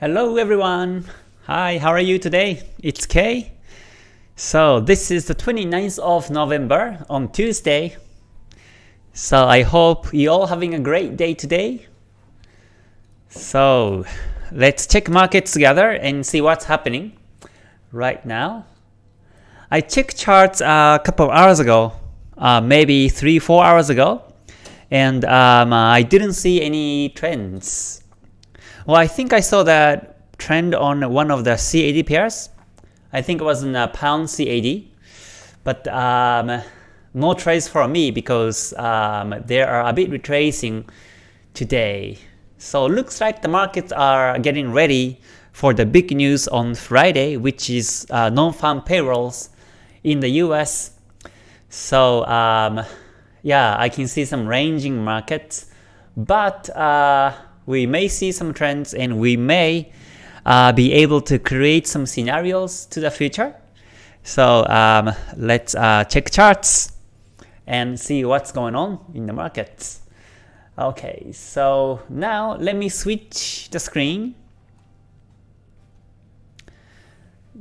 Hello everyone! Hi, how are you today? It's Kay. So this is the 29th of November on Tuesday. So I hope you all having a great day today. So let's check markets together and see what's happening right now. I checked charts a couple of hours ago, uh, maybe 3-4 hours ago, and um, I didn't see any trends. Well, I think I saw that trend on one of the CAD pairs. I think it was in a pound CAD, but um, no trades for me because um, they are a bit retracing today. So looks like the markets are getting ready for the big news on Friday, which is uh, non-farm payrolls in the US. So um, yeah, I can see some ranging markets, but uh, we may see some trends and we may uh, be able to create some scenarios to the future. So um, let's uh, check charts and see what's going on in the markets. Okay, so now let me switch the screen.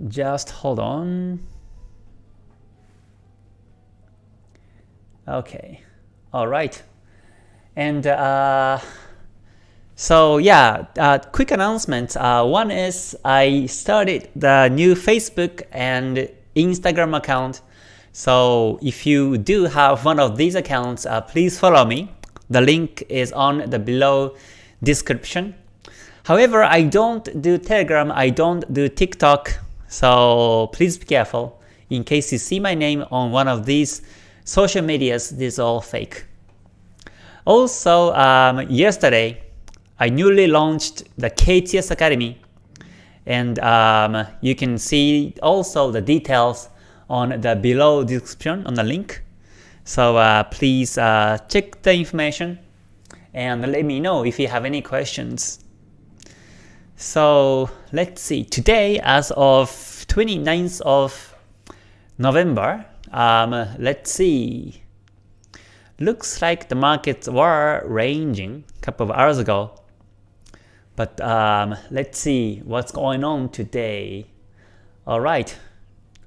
Just hold on. Okay, all right. And uh, so yeah, uh, quick announcement. Uh, one is I started the new Facebook and Instagram account. So if you do have one of these accounts, uh, please follow me. The link is on the below description. However, I don't do Telegram, I don't do TikTok, so please be careful. In case you see my name on one of these social medias, this is all fake. Also, um, yesterday, I newly launched the KTS Academy, and um, you can see also the details on the below description on the link. So uh, please uh, check the information and let me know if you have any questions. So let's see, today as of 29th of November, um, let's see. Looks like the markets were ranging a couple of hours ago. But um, let's see what's going on today. Alright.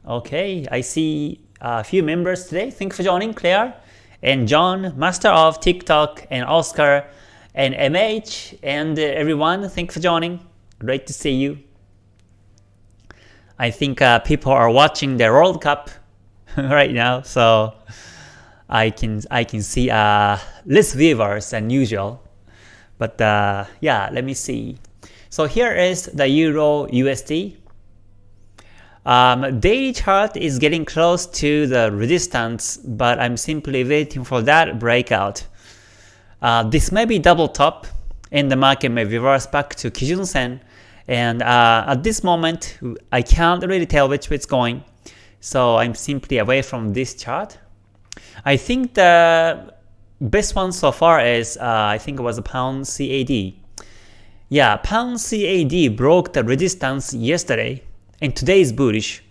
Okay, I see a few members today. Thanks for joining, Claire and John, Master of TikTok, and Oscar, and MH, and everyone. Thanks for joining. Great to see you. I think uh, people are watching the World Cup right now, so I can I can see uh, less viewers than usual. But uh, yeah, let me see. So here is the Euro USD. Um, daily chart is getting close to the resistance, but I'm simply waiting for that breakout. Uh, this may be double top, and the market may reverse back to Kijun Sen. And uh, at this moment, I can't really tell which way it's going. So I'm simply away from this chart. I think the best one so far is, uh, I think it was a pound CAD. Yeah, pound CAD broke the resistance yesterday, and today is bullish.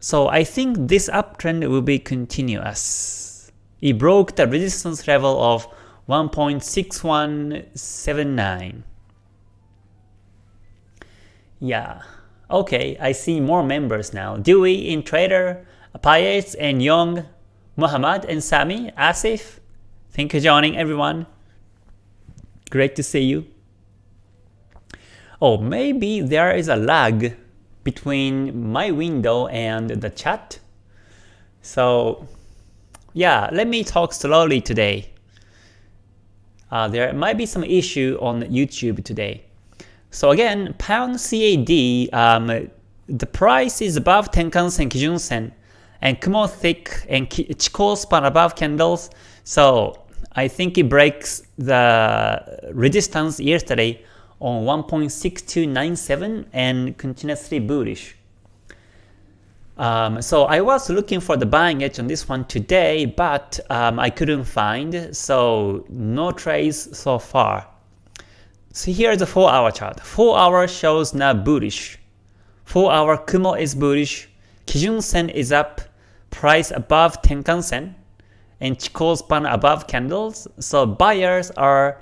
So I think this uptrend will be continuous. It broke the resistance level of 1.6179. Yeah, Okay, I see more members now. Dewey in Trader, Payet and Young, Muhammad and Sami, Asif. Thank you for joining everyone. Great to see you. Oh, maybe there is a lag between my window and the chat. So yeah, let me talk slowly today. Uh, there might be some issue on YouTube today. So again, pound CAD, um, the price is above Tenkan Sen, Kijun Sen, and Kumo thick and Chikou span above candles. So I think it breaks the resistance yesterday on 1.6297 and continuously bullish. Um, so I was looking for the buying edge on this one today, but um, I couldn't find, so no trades so far. So here's the 4 hour chart. 4 hour shows now bullish. 4 hour Kumo is bullish, Kijun Sen is up, price above Tenkan Sen, and Chikou span above candles, so buyers are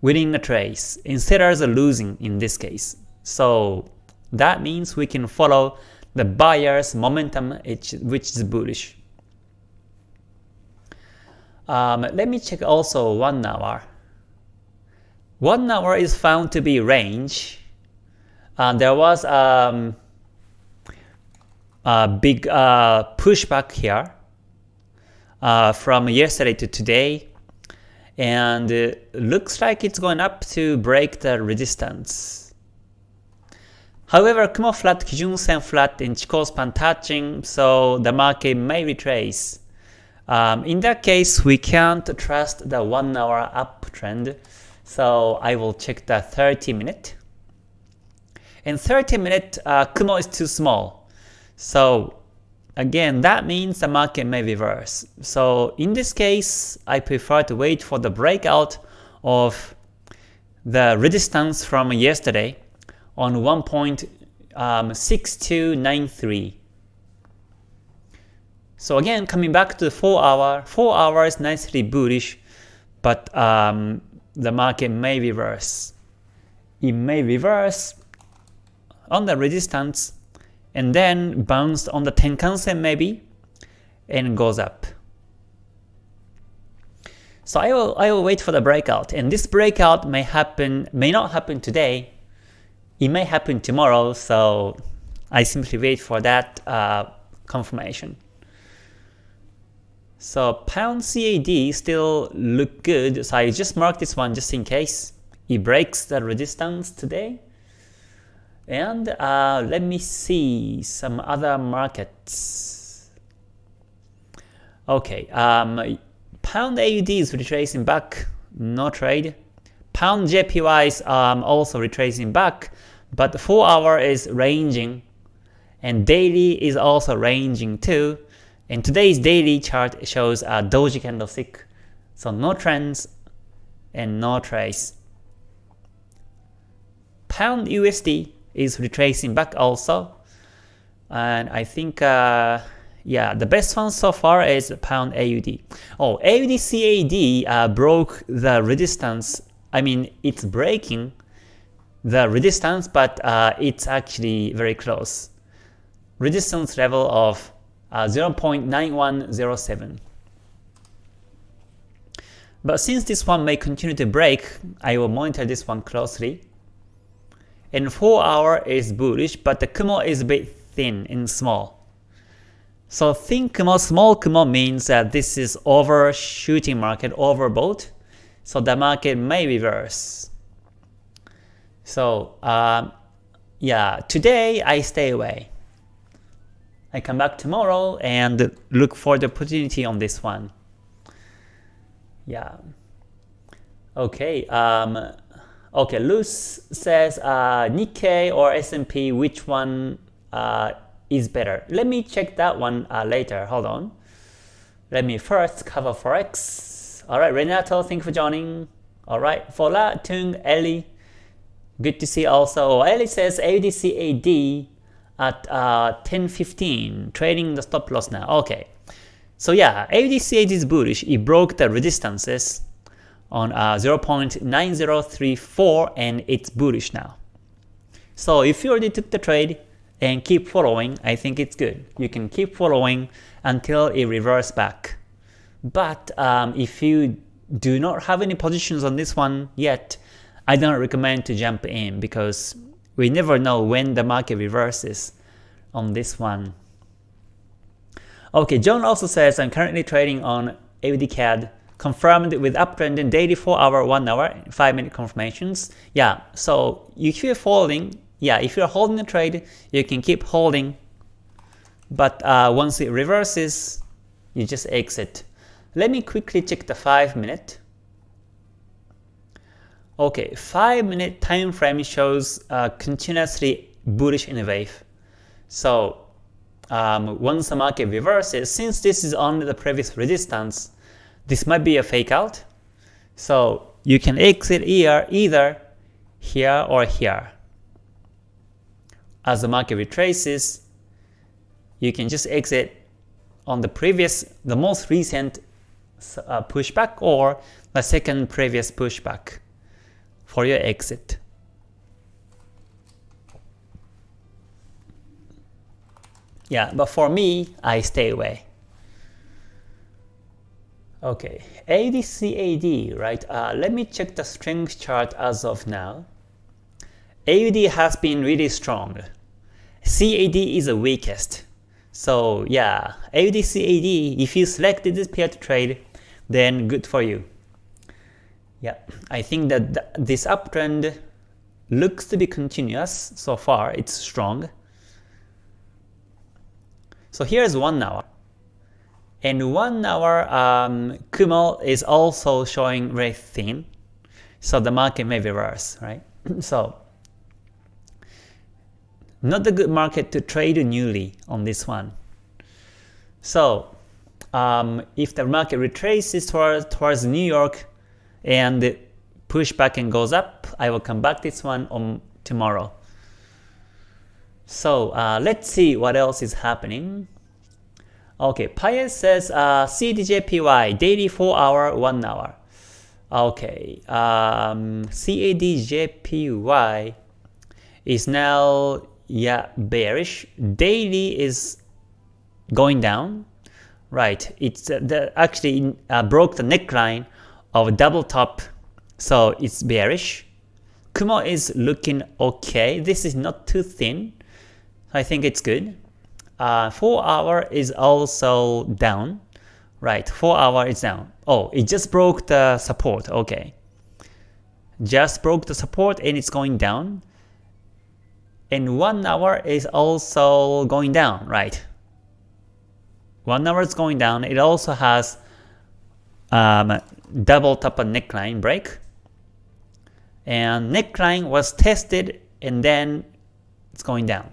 winning a trade, and sellers are losing in this case. So that means we can follow the buyer's momentum which is bullish. Um, let me check also 1 hour. 1 hour is found to be range. Uh, there was um, a big uh, pushback here uh, from yesterday to today and looks like it's going up to break the resistance. However, Kumo flat, Kijun Sen flat, and Chikou span touching, so the market may retrace. Um, in that case, we can't trust the 1 hour uptrend, so I will check the 30 minute. In 30 minute, uh, Kumo is too small, so Again, that means the market may reverse. So in this case, I prefer to wait for the breakout of the resistance from yesterday on 1.6293. Um, so again, coming back to the 4 hour, 4 hours nicely bullish, but um, the market may reverse. It may reverse on the resistance and then bounced on the Tenkan-sen maybe, and goes up. So I will, I will wait for the breakout, and this breakout may happen, may not happen today, it may happen tomorrow, so I simply wait for that uh, confirmation. So pound CAD still look good, so I just mark this one just in case it breaks the resistance today. And uh, let me see some other markets. Okay, um, pound AUD is retracing back, no trade. Pound JPY is um, also retracing back, but the 4 hour is ranging, and daily is also ranging too. And today's daily chart shows a doji candlestick, so no trends and no trace. Pound USD is retracing back also. And I think, uh, yeah, the best one so far is pound AUD. Oh, AUD CAD uh, broke the resistance. I mean, it's breaking the resistance, but uh, it's actually very close. Resistance level of uh, 0.9107. But since this one may continue to break, I will monitor this one closely. And 4 hour is bullish, but the Kumo is a bit thin and small. So thin Kumo, small Kumo means that this is overshooting market, overbought. So the market may reverse. So um, yeah, today I stay away. I come back tomorrow and look for the opportunity on this one. Yeah. Okay. Um, Okay, Luz says uh, Nikkei or S&P, which one uh, is better? Let me check that one uh, later. Hold on. Let me first cover Forex. Alright, Renato, thank you for joining. Alright, Fola, Tung, Ellie. Good to see also. Ellie says AUDCAD at uh, 10.15, trading the stop loss now. Okay. So yeah, AUDCAD is bullish. It broke the resistances on uh, 0.9034 and it's bullish now. So if you already took the trade and keep following, I think it's good. You can keep following until it reverses back. But um, if you do not have any positions on this one yet, I don't recommend to jump in because we never know when the market reverses on this one. Okay, John also says I'm currently trading on AUD confirmed with uptrend in daily 4 hour, 1 hour, 5 minute confirmations. Yeah, so if you're holding, yeah, if you're holding a trade, you can keep holding, but uh, once it reverses, you just exit. Let me quickly check the 5 minute. Okay, 5 minute time frame shows uh, continuously bullish in a wave. So um, once the market reverses, since this is only the previous resistance, this might be a fake out. So you can exit here either here or here. As the market retraces, you can just exit on the previous, the most recent uh, pushback or the second previous pushback for your exit. Yeah, but for me, I stay away. Okay, AUDCAD, right? Uh, let me check the strength chart as of now. AUD has been really strong. CAD is the weakest. So yeah, AUDCAD, if you selected this pair to trade, then good for you. Yeah, I think that th this uptrend looks to be continuous so far, it's strong. So here's one hour. And one hour um, Kumo is also showing very thin. So the market may reverse, right? so not a good market to trade newly on this one. So um, if the market retraces towards, towards New York and push back and goes up, I will come back this one on tomorrow. So uh, let's see what else is happening. Okay, Payet says uh, CADJPY daily 4 hour 1 hour. Okay, um, CADJPY is now yeah bearish. Daily is going down. Right, it's uh, the, actually uh, broke the neckline of double top, so it's bearish. Kumo is looking okay. This is not too thin. I think it's good. Uh, 4 hour is also down. Right, 4 hour is down. Oh, it just broke the support. Okay. Just broke the support and it's going down. And 1 hour is also going down, right? 1 hour is going down. It also has um, double top neckline break. And neckline was tested and then it's going down.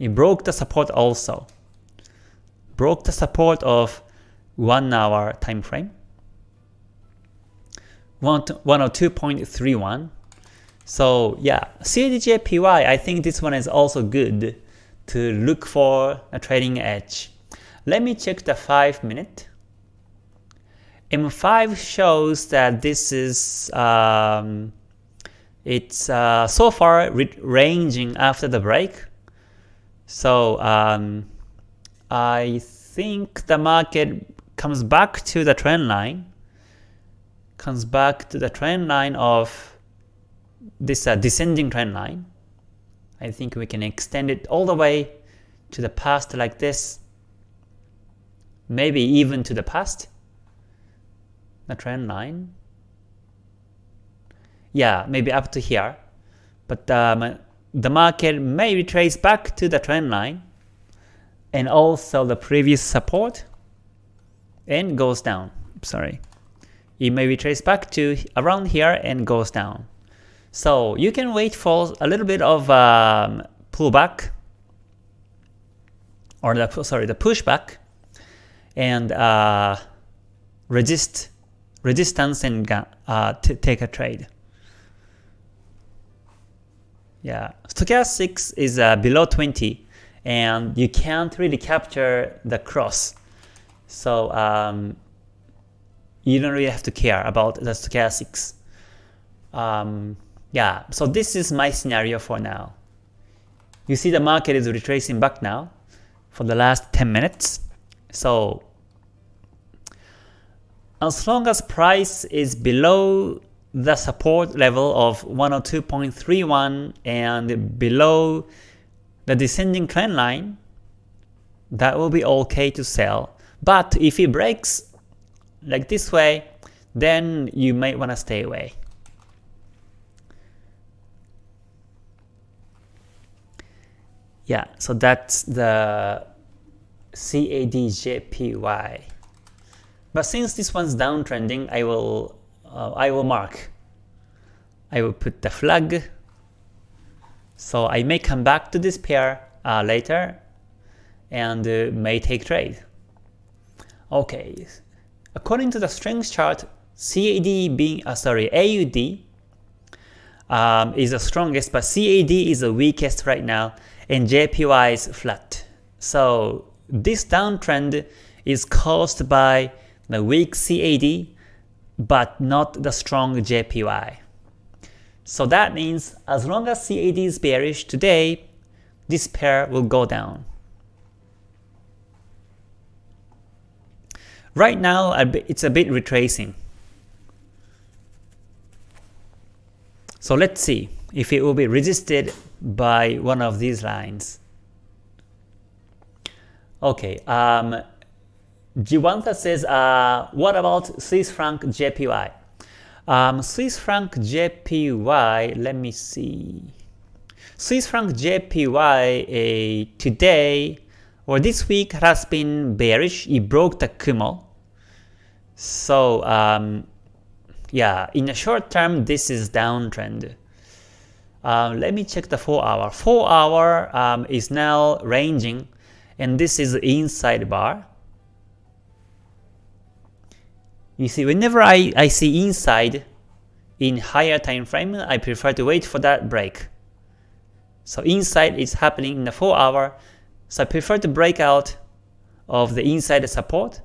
It broke the support also. Broke the support of 1 hour time frame. 102.31. So yeah, CADJPY, I think this one is also good to look for a trading edge. Let me check the 5 minute. M5 shows that this is um, it's uh, so far ranging after the break so um, I think the market comes back to the trend line, comes back to the trend line of this uh, descending trend line. I think we can extend it all the way to the past like this, maybe even to the past, the trend line. Yeah, maybe up to here. But um, the market may retrace back to the trend line and also the previous support and goes down. Sorry. It may retrace back to around here and goes down. So you can wait for a little bit of um, pullback or the sorry the pushback and uh, resist resistance and uh, take a trade. Yeah, stochastics is uh, below 20 and you can't really capture the cross. So um, you don't really have to care about the stochastics. Um, yeah, so this is my scenario for now. You see the market is retracing back now for the last 10 minutes. So as long as price is below the support level of 102.31 and below the descending trend line, that will be okay to sell. But if it breaks like this way, then you might want to stay away. Yeah, so that's the CADJPY. But since this one's downtrending, I will uh, I will mark. I will put the flag. So I may come back to this pair uh, later and uh, may take trade. Okay, according to the strength chart, CAD being uh, sorry AUD um, is the strongest, but CAD is the weakest right now, and JPY is flat. So this downtrend is caused by the weak CAD but not the strong JPY. So that means as long as CAD is bearish today, this pair will go down. Right now, it's a bit retracing. So let's see if it will be resisted by one of these lines. Okay, um, Jiwanta says, uh, what about Swiss franc JPY? Um, Swiss franc JPY, let me see. Swiss franc JPY uh, today or this week has been bearish. It broke the Kumo. So um, yeah, in the short term, this is downtrend. Um, let me check the 4 hour. 4 hour um, is now ranging and this is inside bar. You see, whenever I, I see inside in higher time frame, I prefer to wait for that break. So inside is happening in the 4 hour, so I prefer to break out of the inside support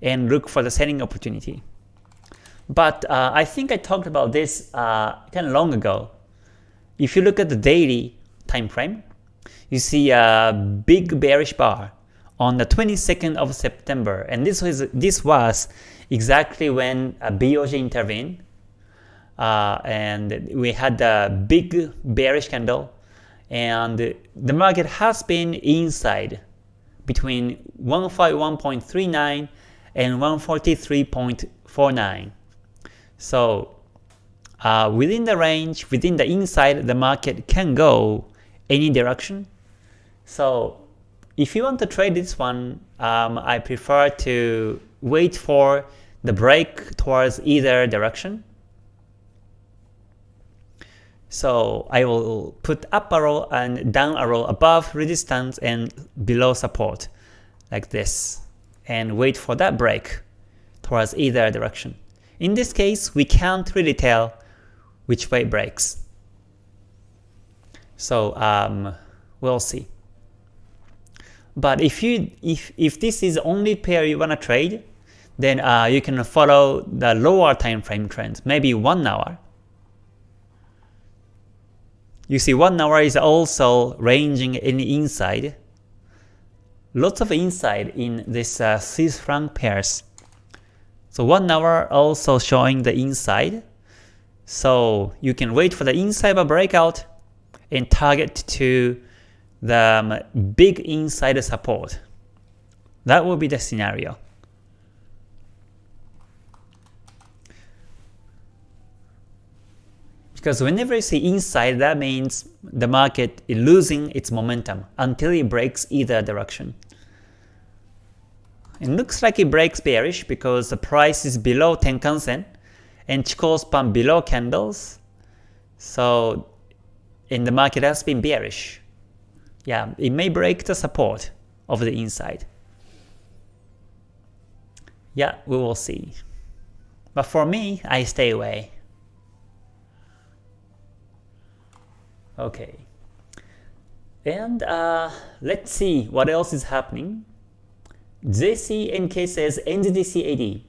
and look for the selling opportunity. But uh, I think I talked about this uh, kind of long ago. If you look at the daily time frame, you see a big bearish bar on the 22nd of September, and this was this was exactly when a BOJ intervened, uh, and we had a big bearish candle, and the market has been inside between 151.39 and 143.49. So uh, within the range, within the inside, the market can go any direction. So if you want to trade this one, um, I prefer to wait for the break towards either direction. So I will put up arrow and down arrow above resistance and below support like this and wait for that break towards either direction. In this case, we can't really tell which way breaks. So um, we'll see. But if you if if this is the only pair you wanna trade, then uh, you can follow the lower time frame trend, maybe one hour. You see, one hour is also ranging in the inside. Lots of inside in this uh, Swiss franc pairs. So one hour also showing the inside. So you can wait for the inside breakout and target to the um, big inside support. That will be the scenario. Because whenever you see inside, that means the market is losing its momentum until it breaks either direction. It looks like it breaks bearish because the price is below Tenkan Sen and Chikou span below candles. So in the market has been bearish. Yeah, it may break the support of the inside. Yeah, we will see. But for me, I stay away. Okay. And uh, let's see what else is happening. JCNK says NZD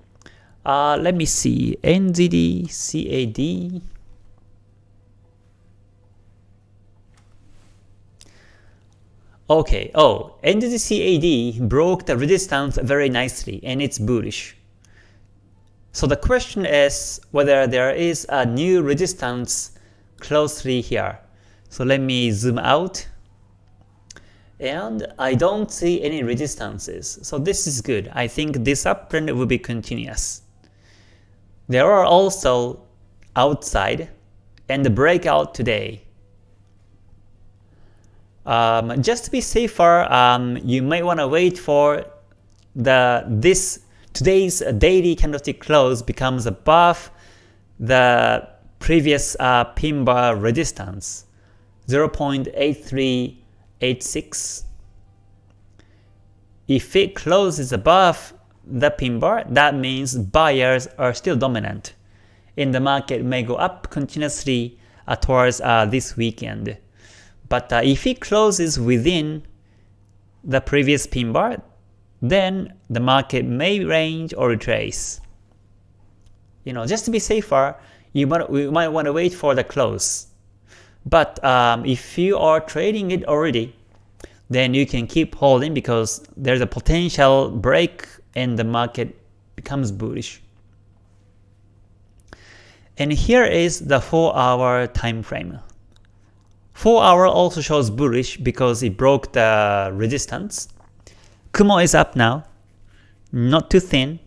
Uh, let me see. NZD Okay, oh, NZD broke the resistance very nicely and it's bullish. So the question is whether there is a new resistance closely here. So let me zoom out and I don't see any resistances. So this is good. I think this uptrend will be continuous. There are also outside and the breakout today. Um, just to be safer, um, you might want to wait for the this today's daily candlestick close becomes above the previous uh, pin bar resistance 0.83 86. If it closes above the pin bar, that means buyers are still dominant, and the market may go up continuously uh, towards uh, this weekend. But uh, if it closes within the previous pin bar, then the market may range or retrace. You know, just to be safer, you might, we might want to wait for the close. But um, if you are trading it already, then you can keep holding because there's a potential break and the market becomes bullish. And here is the 4 hour time frame. 4 hour also shows bullish because it broke the resistance. Kumo is up now, not too thin.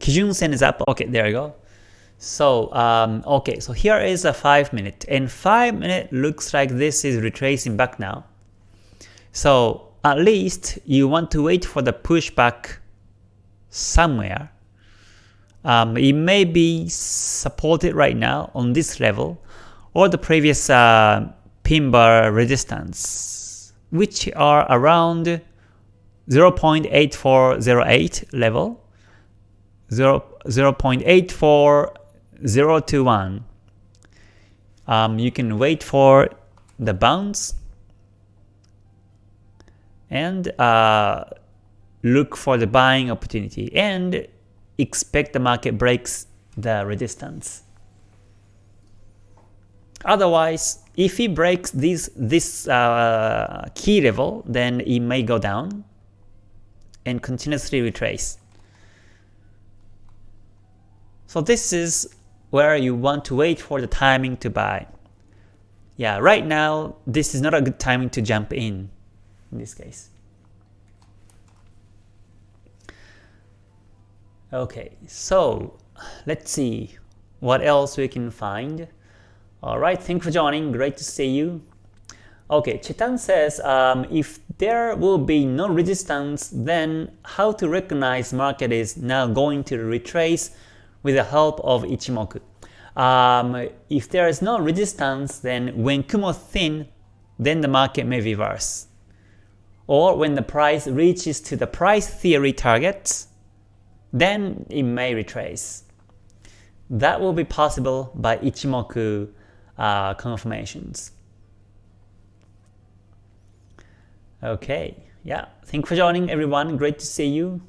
Kijun Sen is up, okay there you go. So, um, okay, so here is a 5 minute, and 5 minute looks like this is retracing back now. So, at least you want to wait for the pushback somewhere. Um, it may be supported right now on this level, or the previous uh, pin bar resistance, which are around 0.8408 level, 0, 0.84 0 to 1. Um, you can wait for the bounce and uh, look for the buying opportunity and expect the market breaks the resistance. Otherwise, if it breaks this, this uh, key level, then it may go down and continuously retrace. So this is where you want to wait for the timing to buy. Yeah, right now, this is not a good timing to jump in, in this case. Okay, so let's see what else we can find. Alright, thank you for joining, great to see you. Okay, Chetan says, um, if there will be no resistance, then how to recognize market is now going to retrace with the help of Ichimoku. Um, if there is no resistance, then when Kumo thin, then the market may reverse. Or when the price reaches to the price theory targets, then it may retrace. That will be possible by Ichimoku uh, confirmations. Okay, yeah, thank you for joining everyone, great to see you.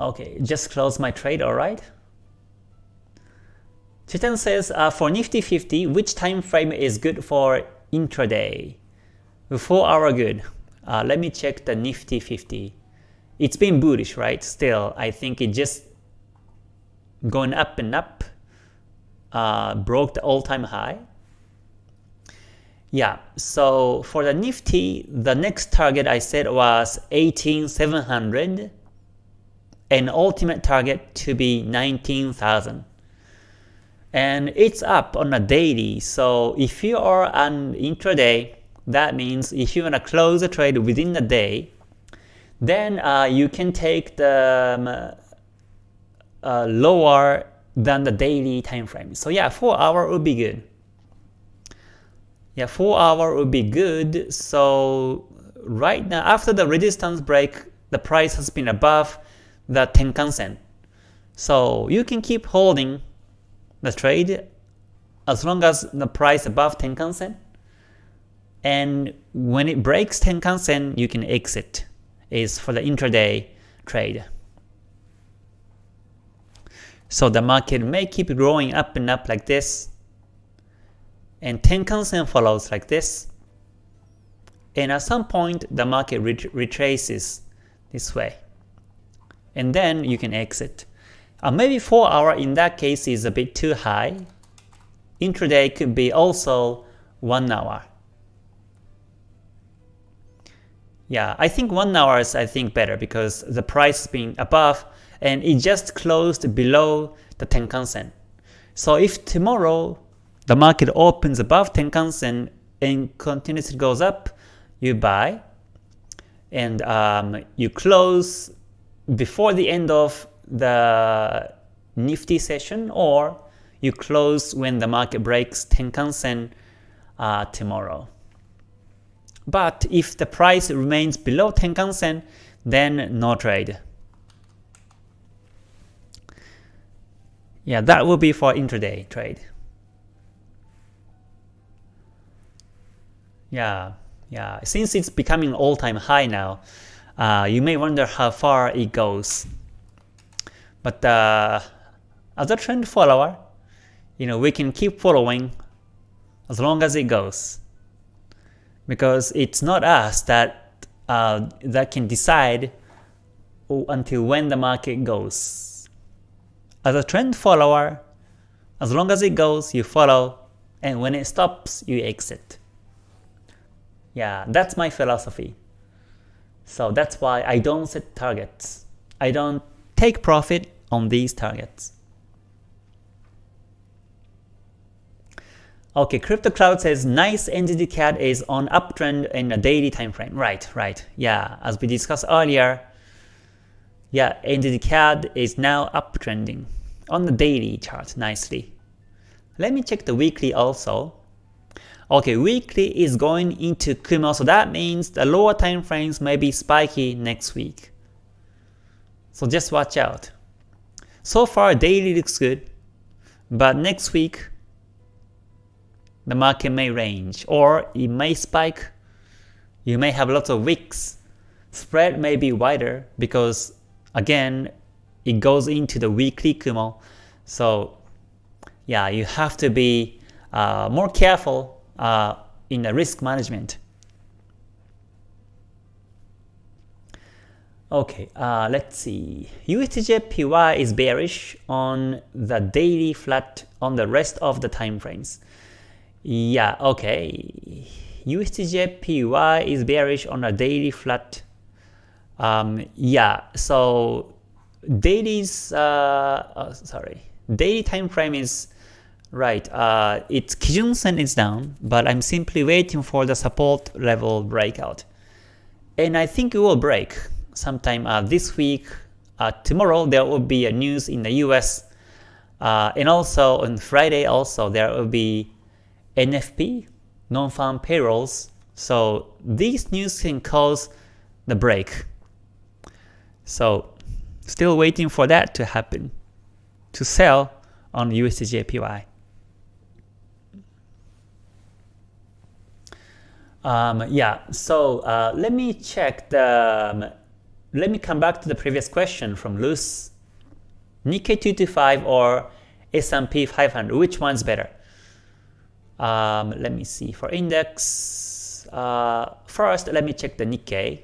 Okay, just close my trade, alright? Chitan says, uh, for Nifty 50, which time frame is good for intraday? 4 hour good. Uh, let me check the Nifty 50. It's been bullish, right? Still, I think it just going up and up, uh, broke the all-time high. Yeah, so for the Nifty, the next target I said was 18700 and ultimate target to be 19,000. And it's up on a daily, so if you are an intraday, that means if you want to close a trade within the day, then uh, you can take the um, uh, lower than the daily time frame. So yeah, 4 hour would be good. Yeah, 4 hour would be good. So right now, after the resistance break, the price has been above the Tenkan Sen. So you can keep holding the trade as long as the price above Tenkan Sen. And when it breaks Tenkan Sen, you can exit. Is for the intraday trade. So the market may keep growing up and up like this. And Tenkan Sen follows like this. And at some point, the market ret retraces this way and then you can exit. Uh, maybe 4 hour in that case is a bit too high. Intraday could be also 1 hour. Yeah, I think 1 hour is I think better because the price is being above and it just closed below the Tenkan Sen. So if tomorrow the market opens above Tenkan Sen and continuously goes up, you buy and um, you close before the end of the Nifty session or you close when the market breaks Tenkan-sen uh, tomorrow. But if the price remains below Tenkan-sen, then no trade. Yeah, that will be for intraday trade. Yeah, yeah. Since it's becoming all-time high now, uh, you may wonder how far it goes. But uh, as a trend follower, you know, we can keep following as long as it goes. Because it's not us that uh, that can decide until when the market goes. As a trend follower, as long as it goes, you follow, and when it stops, you exit. Yeah, that's my philosophy. So that's why I don't set targets. I don't take profit on these targets. Okay, Crypto Cloud says nice NZD CAD is on uptrend in a daily time frame. Right, right. Yeah, as we discussed earlier, yeah, NZD CAD is now uptrending on the daily chart nicely. Let me check the weekly also. Okay, weekly is going into Kumo, so that means the lower time frames may be spiky next week. So just watch out. So far daily looks good, but next week the market may range or it may spike. You may have lots of wicks. Spread may be wider because again it goes into the weekly Kumo. So yeah, you have to be uh, more careful uh, in the risk management. Okay, uh, let's see. USDJPY is bearish on the daily flat on the rest of the time frames. Yeah, okay. USDJPY is bearish on a daily flat. Um, yeah, so daily's uh, oh, sorry, daily time frame is right. Uh, its Kijun Sen is down, but I'm simply waiting for the support level breakout, and I think it will break sometime uh, this week. Uh, tomorrow there will be a news in the U.S. Uh, and also on Friday also there will be NFP, non-farm payrolls. So these news can cause the break. So still waiting for that to happen, to sell on USDJPY. Um, yeah, so uh, let me check the, um, let me come back to the previous question from Luz. Nikkei 225 or S&P 500, which one's better? Um, let me see for index. Uh, first, let me check the Nikkei.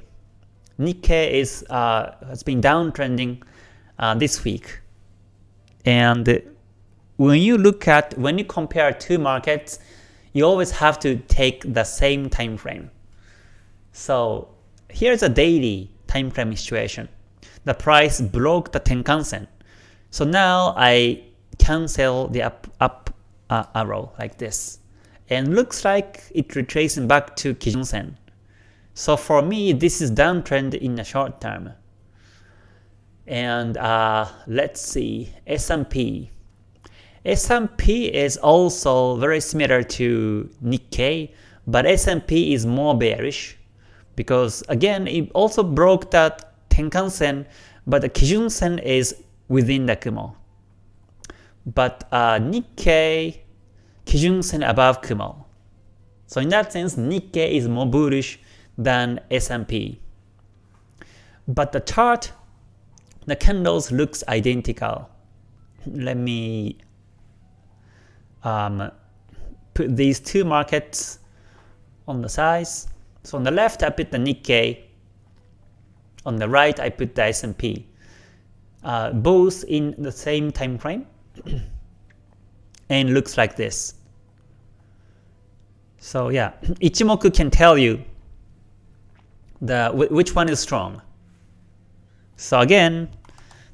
Nikkei is uh, has been downtrending uh, this week, and when you look at when you compare two markets, you always have to take the same time frame. So here's a daily time frame situation. The price broke the Tenkan-sen. So now I cancel the up, up uh, arrow like this and looks like it retracing back to Kijun-sen. So for me, this is downtrend in the short term. And uh, let's see, S&P. S&P is also very similar to Nikkei, but S&P is more bearish because again, it also broke that Tenkan-sen, but the Kijun-sen is within the Kumo. But uh, Nikkei Kijun-sen above Kumo. So in that sense, Nikkei is more bullish than S&P. But the chart, the candles looks identical. Let me um, put these two markets on the size. So on the left, I put the Nikkei. On the right, I put the S&P. Uh, both in the same time frame. and looks like this. So yeah, Ichimoku can tell you the which one is strong. So again,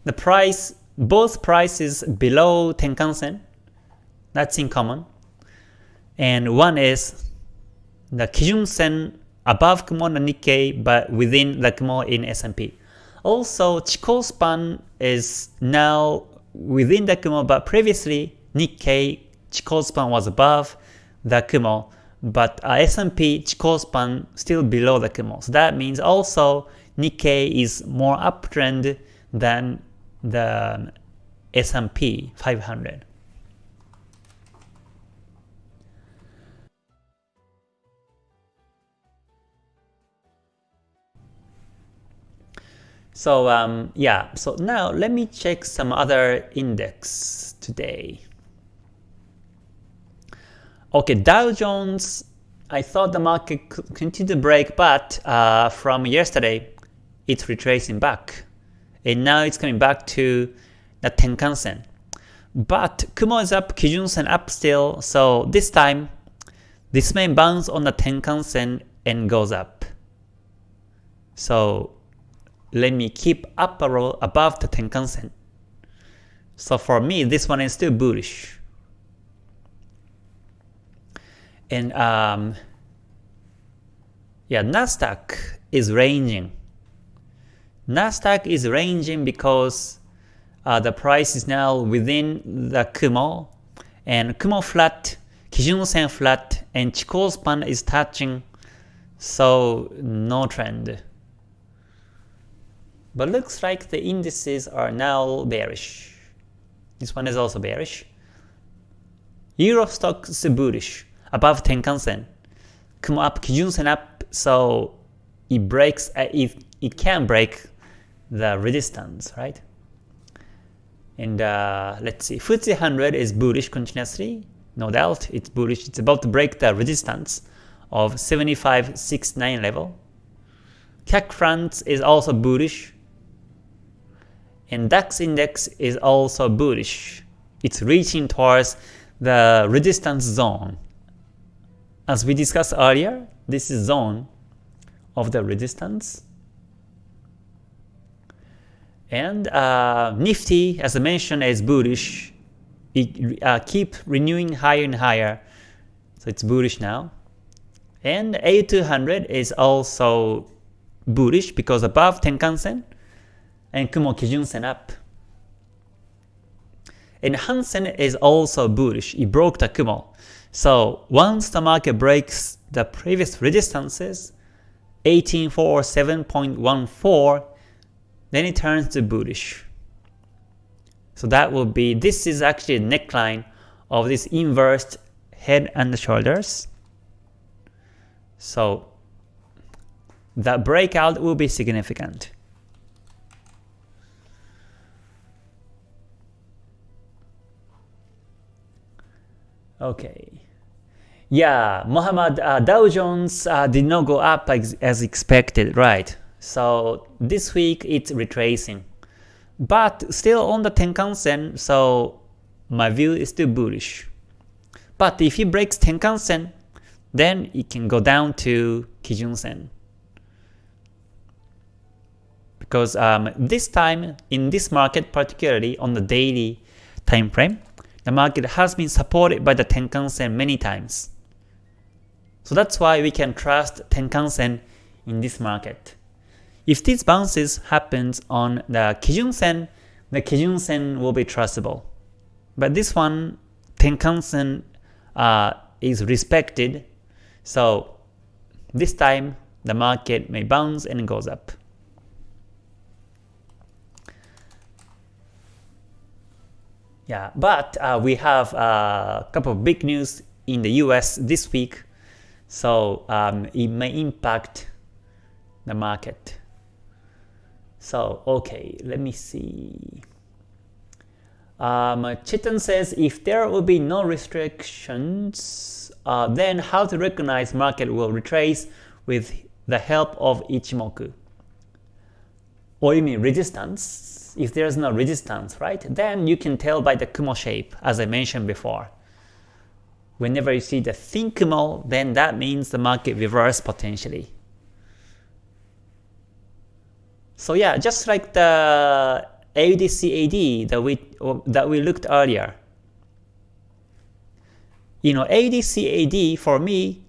the price, both prices below Tenkan-sen, that's in common. And one is the Kijun-sen above Kumo and Nikkei, but within the Kumo in S&P. Also, Chikou span is now within the Kumo, but previously Nikkei Chikou span was above the Kumo, but uh, S&P Chikou span still below the Kumo. So that means also Nikkei is more uptrend than the S&P 500. So um, yeah, so now let me check some other index today. Okay, Dow Jones I thought the market could continue to break, but uh, from yesterday, it's retracing back. And now it's coming back to the Tenkan Sen. But Kumo is up, Kijun Sen up still, so this time, this may bounce on the Tenkan Sen and goes up. So let me keep up a roll above the Tenkan Sen. So for me, this one is still bullish. And um, yeah, Nasdaq is ranging. Nasdaq is ranging because uh, the price is now within the Kumo, and Kumo flat, Kijun Sen flat, and Chikou span is touching, so no trend. But looks like the indices are now bearish. This one is also bearish. Euro Stoxx is bullish, above Tenkan Sen. Kumo up, Kijun Sen up, so it breaks, uh, it, it can break the resistance, right? And uh, let's see, FTSE 100 is bullish continuously, no doubt, it's bullish. It's about to break the resistance of 75.69 level. CAC France is also bullish, and DAX index is also bullish. It's reaching towards the resistance zone. As we discussed earlier, this is zone of the resistance. And uh, Nifty, as I mentioned, is bullish. It uh, keep renewing higher and higher, so it's bullish now. And A200 is also bullish because above Tenkan-sen and Kumo Kijun-sen up. And Hang Seng is also bullish. It broke the Kumo. So once the market breaks the previous resistances, 1847.14, then it turns to bullish. So that will be, this is actually a neckline of this inverted head and shoulders. So the breakout will be significant. Okay. Yeah, Muhammad, uh, Dow Jones uh, did not go up as, as expected, right? So this week it's retracing. But still on the Tenkan Sen, so my view is still bullish. But if it breaks Tenkan Sen, then it can go down to Kijun Sen. Because um, this time, in this market particularly on the daily time frame, the market has been supported by the Tenkan Sen many times. So that's why we can trust Tenkan Sen in this market. If these bounces happens on the Kijun Sen, the Kijun Sen will be trustable. But this one, Tenkan Sen uh, is respected, so this time the market may bounce and goes up. Yeah, but uh, we have a couple of big news in the US this week, so um, it may impact the market. So, okay, let me see. Um, Chiton says, if there will be no restrictions, uh, then how to recognize market will retrace with the help of Ichimoku? Or you mean resistance? If there's no resistance, right, then you can tell by the Kumo shape, as I mentioned before. Whenever you see the thin Kumo, then that means the market reverse potentially. So yeah, just like the AUDCAD that we that we looked earlier. You know, AUDCAD for me,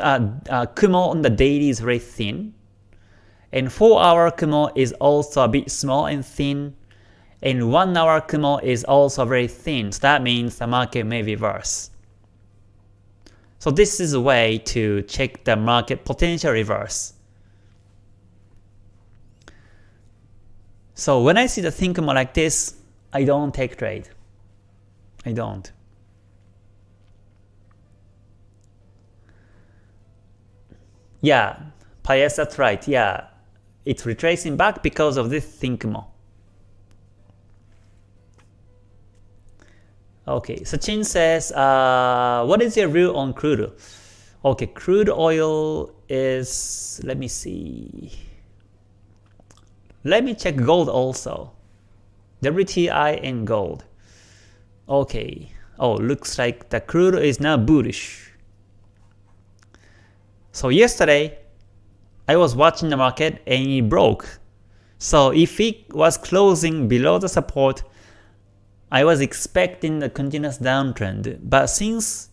uh, uh, Kumo on the daily is very thin, and 4 hour Kumo is also a bit small and thin. And 1 hour Kumo is also very thin, so that means the market may reverse. So this is a way to check the market potential reverse. So when I see the thin Kumo like this, I don't take trade. I don't. Yeah, Pius, that's right. Yeah, it's retracing back because of this thin Kumo. Okay, Sachin says, uh, what is your view on crude? Okay, crude oil is, let me see. Let me check gold also. WTI and gold. Okay. Oh, looks like the crude is now bullish. So yesterday, I was watching the market and it broke. So if it was closing below the support, I was expecting a continuous downtrend. But since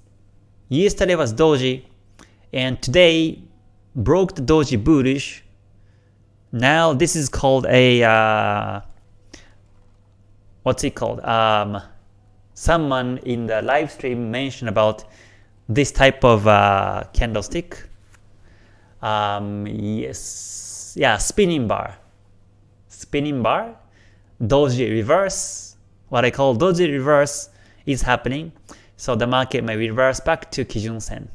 yesterday was doji and today broke the doji bullish, now this is called a uh, what's it called? Um, someone in the live stream mentioned about this type of uh, candlestick. Um, yes, yeah, spinning bar, spinning bar, doji reverse. What I call doji reverse is happening, so the market may reverse back to Kijun Sen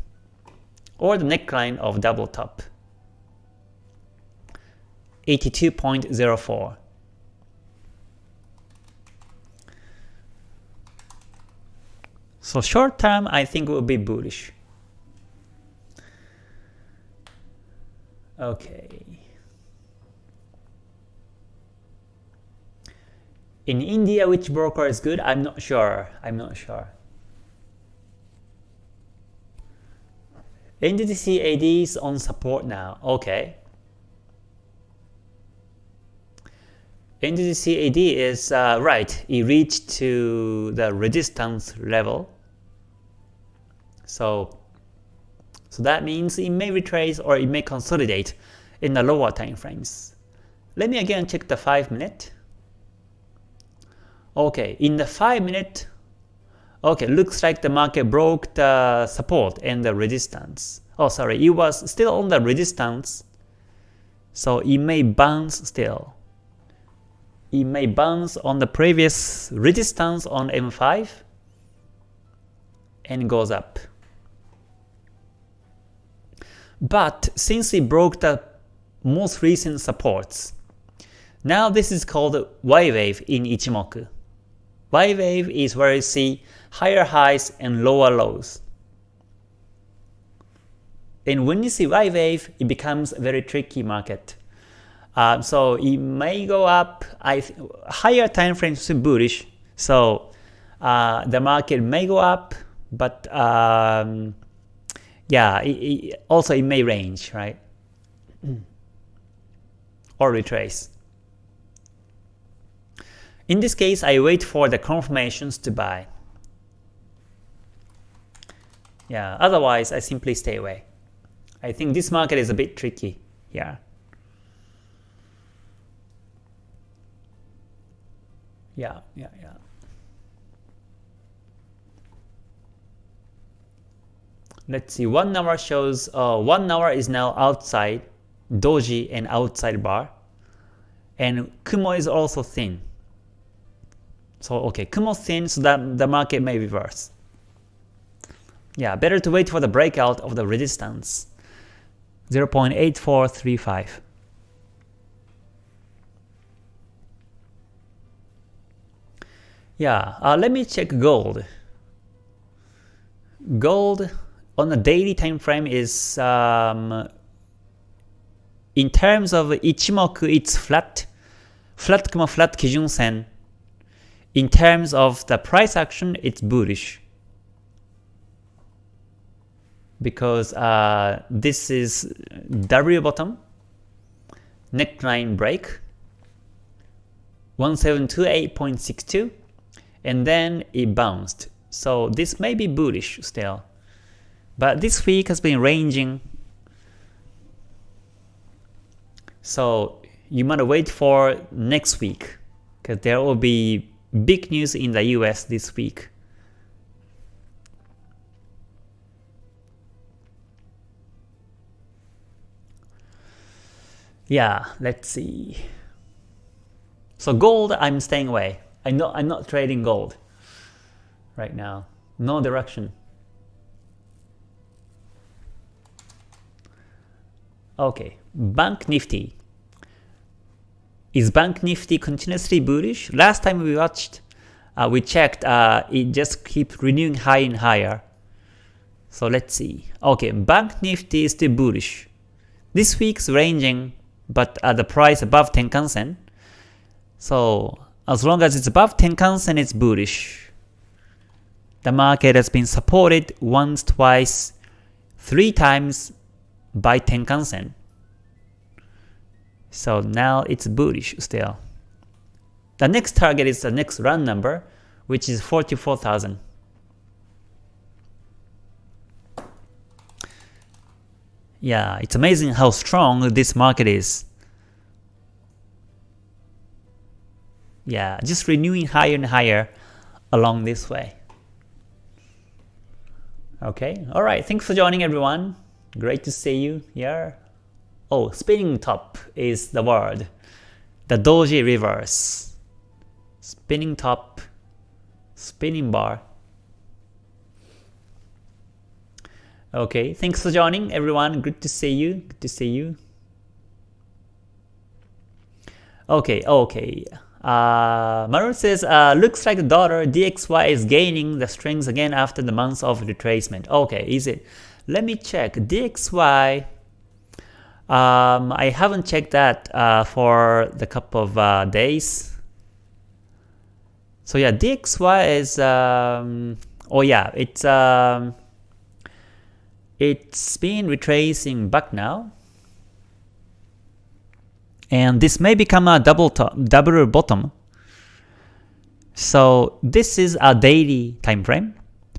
or the neckline of double top. 82.04. So short term, I think will be bullish. Okay. In India, which broker is good? I'm not sure. I'm not sure. NZDCAD is on support now. Okay. NZDCAD is uh, right. It reached to the resistance level. So, so that means it may retrace or it may consolidate in the lower time frames. Let me again check the 5 minute. Okay, in the 5 minute, okay, looks like the market broke the support and the resistance. Oh, sorry, it was still on the resistance, so it may bounce still. It may bounce on the previous resistance on M5 and goes up. But since it broke the most recent supports, now this is called Y wave in Ichimoku. Y wave is where you see higher highs and lower lows. And when you see Y wave, it becomes a very tricky market. Uh, so it may go up. I higher time frames bullish. So uh, the market may go up, but um, yeah, it, it, also it may range, right? Hmm. or retrace. In this case, I wait for the confirmations to buy. Yeah, otherwise I simply stay away. I think this market is a bit tricky here. Yeah, yeah, yeah. Let's see, 1 hour shows, uh, 1 hour is now outside, doji and outside bar. And Kumo is also thin. So okay, Kumo thin so that the market may reverse. Yeah, better to wait for the breakout of the resistance. 0.8435. Yeah, uh, let me check gold. Gold on a daily time frame is um, in terms of Ichimoku, it's flat, flat Kumo flat Kijun Sen. In terms of the price action, it's bullish because uh, this is W bottom, neckline break, 1728.62, and then it bounced. So this may be bullish still. But this week has been ranging. So you might wait for next week because there will be big news in the US this week. Yeah, let's see. So gold, I'm staying away. I know I'm not trading gold right now. No direction. Okay, Bank Nifty. Is Bank Nifty continuously bullish? Last time we watched, uh, we checked, uh, it just keeps renewing high and higher. So let's see. Okay, Bank Nifty is still bullish. This week's ranging, but at the price above Tenkan Sen. So as long as it's above Tenkan Sen, it's bullish. The market has been supported once, twice, three times by Tenkan Sen. So now it's bullish still. The next target is the next run number, which is 44,000. Yeah, it's amazing how strong this market is. Yeah, just renewing higher and higher along this way. Okay, alright, thanks for joining everyone. Great to see you here. Oh, spinning top is the word. The doji reverse. Spinning top, spinning bar. Okay, thanks for joining everyone. Good to see you. Good to see you. Okay, okay. Uh, Maru says, uh, looks like the dollar DXY is gaining the strength again after the months of retracement. Okay, is it? Let me check. DXY, um, I haven't checked that uh, for the couple of uh, days. So yeah, DXY is, um, oh yeah, it's, um, it's been retracing back now. And this may become a double top, double bottom. So this is a daily time frame.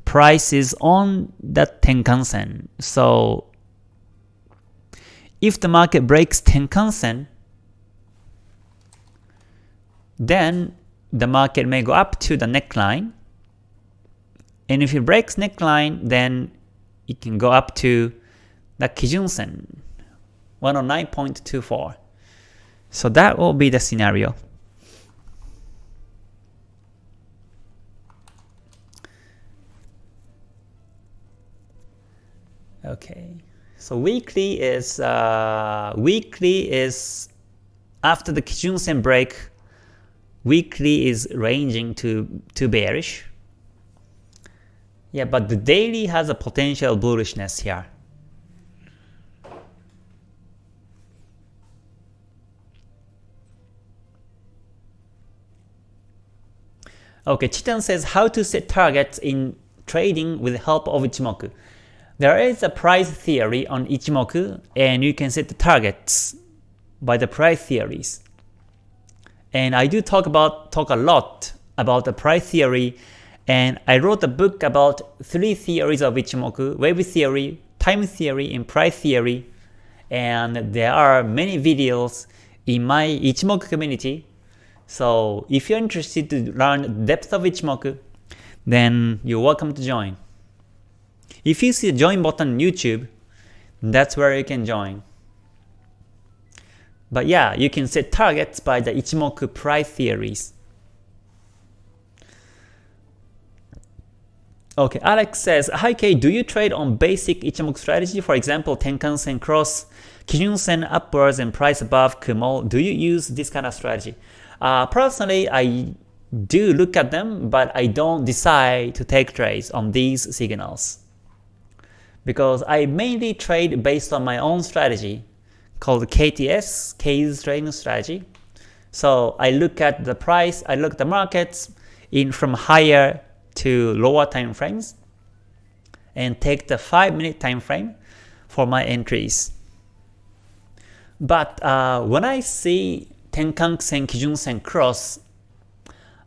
Price is on that Tenkan Sen. So if the market breaks Tenkan Sen, then the market may go up to the neckline. And if it breaks neckline, then it can go up to the Kijun Sen, 109.24. So that will be the scenario. Okay, so weekly is uh, weekly is after the Kijun Sen break. Weekly is ranging to to bearish. Yeah, but the daily has a potential bullishness here. Okay, Chitan says how to set targets in trading with the help of Ichimoku. There is a price theory on Ichimoku and you can set the targets by the price theories. And I do talk about talk a lot about the price theory and I wrote a book about three theories of Ichimoku, wave theory, time theory, and price theory. And there are many videos in my Ichimoku community. So if you're interested to learn depth of Ichimoku, then you're welcome to join. If you see the join button on YouTube, that's where you can join. But yeah, you can set targets by the Ichimoku price theories. Okay, Alex says, Hi Kay, do you trade on basic Ichimoku strategy, for example, Tenkan Sen cross, Kijun Sen upwards and price above Kumo? Do you use this kind of strategy? Uh, personally, I do look at them, but I don't decide to take trades on these signals. Because I mainly trade based on my own strategy called KTS, K's trading strategy. So I look at the price, I look at the markets in from higher to lower time frames and take the 5 minute time frame for my entries. But uh, when I see Tenkan Sen, Kijun Sen cross,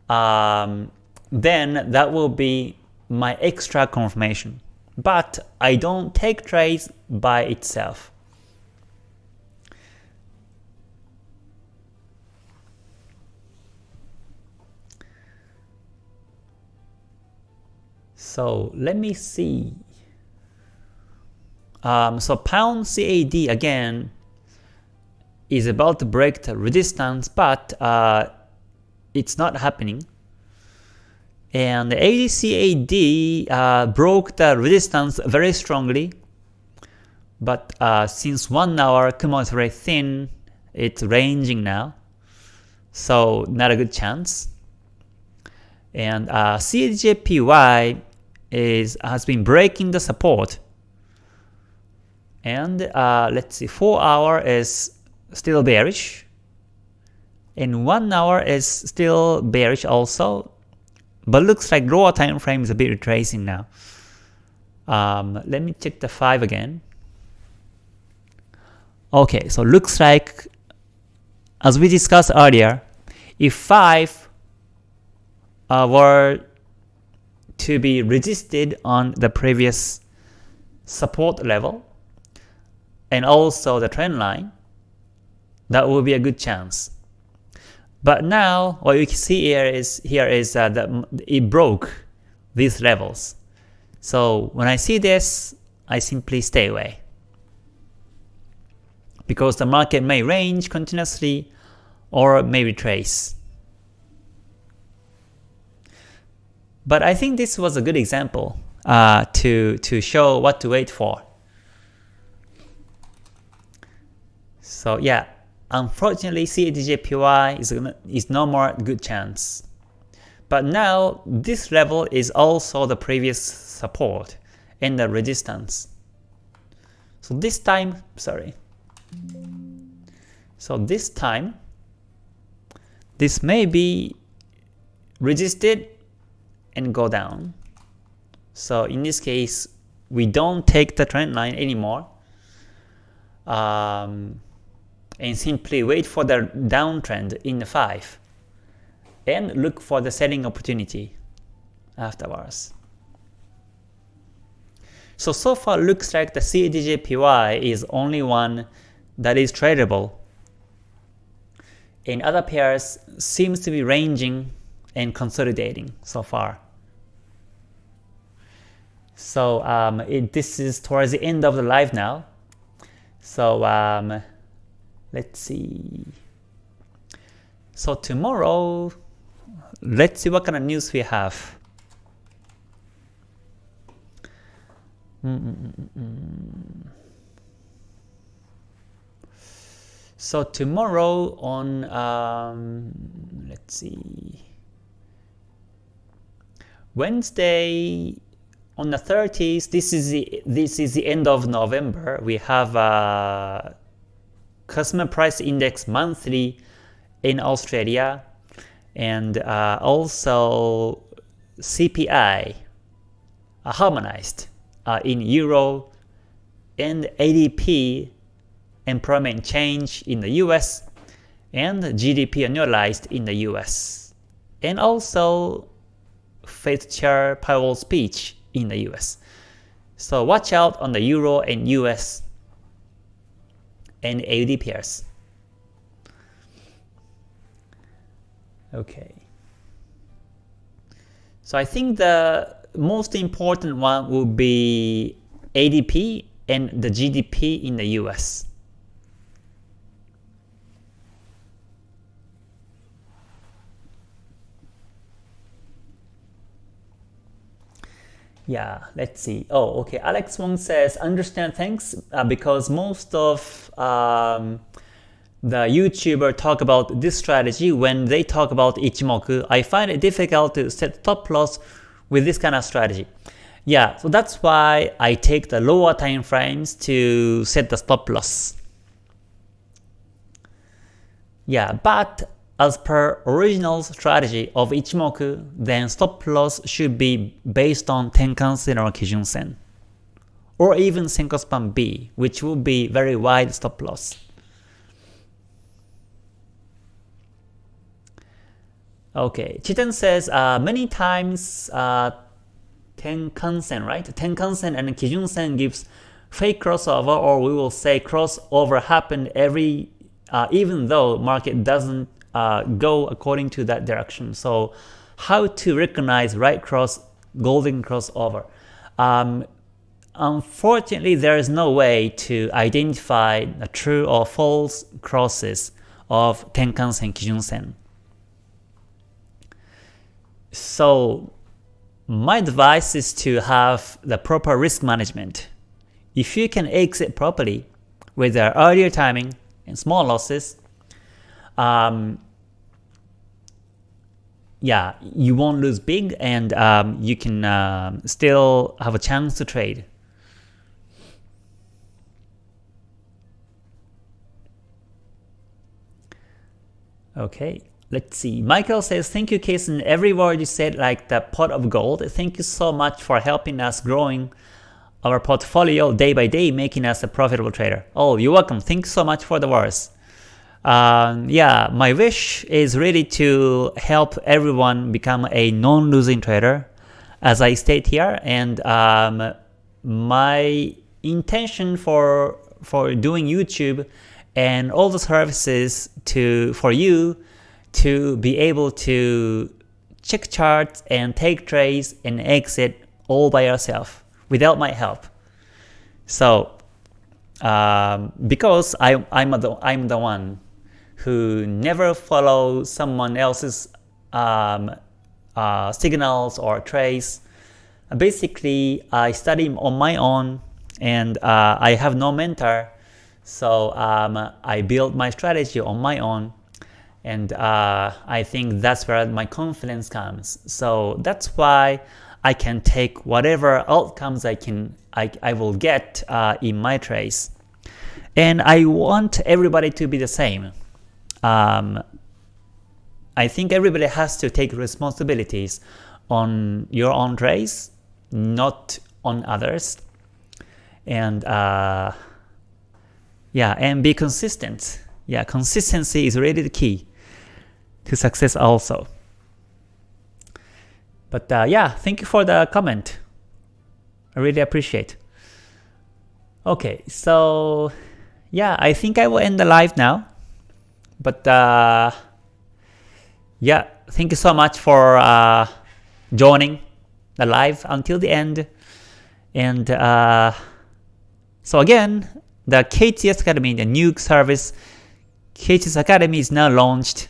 um, then that will be my extra confirmation. But I don't take trades by itself. So let me see. Um, so pound CAD again is about to break the resistance, but uh, it's not happening. And AUDCAD uh, broke the resistance very strongly, but uh, since one hour Kumo is very thin, it's ranging now, so not a good chance. And uh, CADJPY is has been breaking the support. And uh, let's see, 4 hour is still bearish. And 1 hour is still bearish also. But looks like lower time frame is a bit retracing now. Um, let me check the 5 again. Okay, so looks like, as we discussed earlier, if 5 uh, were to be resisted on the previous support level and also the trend line, that will be a good chance. But now what you can see here is here is uh, that it broke these levels. So when I see this, I simply stay away. Because the market may range continuously or may retrace. But I think this was a good example uh, to, to show what to wait for. So yeah, unfortunately CADJPY is, is no more good chance. But now this level is also the previous support and the resistance. So this time, sorry. So this time, this may be resisted and go down. So in this case, we don't take the trend line anymore. Um, and simply wait for the downtrend in the 5 and look for the selling opportunity afterwards. So, so far looks like the CADJPY is only one that is tradable. In other pairs seems to be ranging and consolidating so far. So um, it, this is towards the end of the live now. So um, let's see. So tomorrow, let's see what kind of news we have. So tomorrow on, um, let's see, Wednesday on the 30th, this is the this is the end of November. We have a customer price index monthly in Australia, and uh, also CPI uh, harmonized uh, in Euro, and ADP employment change in the US, and GDP annualized in the US, and also Fed Chair Powell speech in the US. So watch out on the Euro and US and AUD pairs. Okay. So I think the most important one will be ADP and the GDP in the US. Yeah, let's see. Oh, okay. Alex Wong says, understand, thanks, uh, because most of um, the YouTuber talk about this strategy when they talk about Ichimoku. I find it difficult to set stop loss with this kind of strategy. Yeah, so that's why I take the lower time frames to set the stop loss. Yeah, but as per original strategy of Ichimoku, then stop loss should be based on Tenkan-sen or Kijun-sen, or even Senkou B, which will be very wide stop loss. Okay, Chiten says uh, many times uh, Tenkan-sen, right? Tenkan-sen and Kijun-sen gives fake crossover, or we will say crossover happened every, uh, even though market doesn't uh, go according to that direction. So how to recognize right cross, golden crossover? Um, unfortunately, there is no way to identify the true or false crosses of Tenkan-sen, Kijun-sen. So my advice is to have the proper risk management. If you can exit properly with the earlier timing and small losses, um, yeah, you won't lose big and um, you can um, still have a chance to trade. Okay, let's see. Michael says, thank you Kason, every word you said like the pot of gold. Thank you so much for helping us growing our portfolio day by day, making us a profitable trader. Oh, you're welcome. Thanks so much for the words. Um, yeah, my wish is really to help everyone become a non-losing trader, as I state here, and um, my intention for for doing YouTube and all the services to for you to be able to check charts and take trades and exit all by yourself without my help. So um, because I, I'm, the, I'm the one who never follow someone else's um, uh, signals or trades, basically I study on my own and uh, I have no mentor so um, I build my strategy on my own and uh, I think that's where my confidence comes. So that's why I can take whatever outcomes I can I, I will get uh, in my trades. And I want everybody to be the same. Um, I think everybody has to take responsibilities on your own trades, not on others. And uh, yeah, and be consistent. Yeah, consistency is really the key to success also. But uh, yeah, thank you for the comment. I really appreciate. Okay, so yeah, I think I will end the live now. But uh, yeah, thank you so much for uh, joining the live until the end. And uh, so again, the KTS Academy, the new service, KTS Academy is now launched.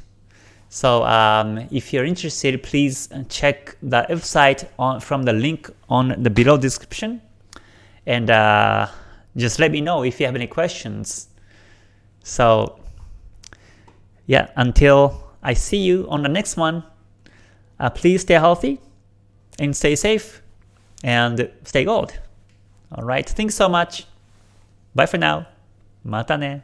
So um, if you're interested, please check the website on, from the link on the below description. And uh, just let me know if you have any questions. So yeah, until I see you on the next one, uh, please stay healthy and stay safe and stay gold. Alright, thanks so much. Bye for now. Mata ne.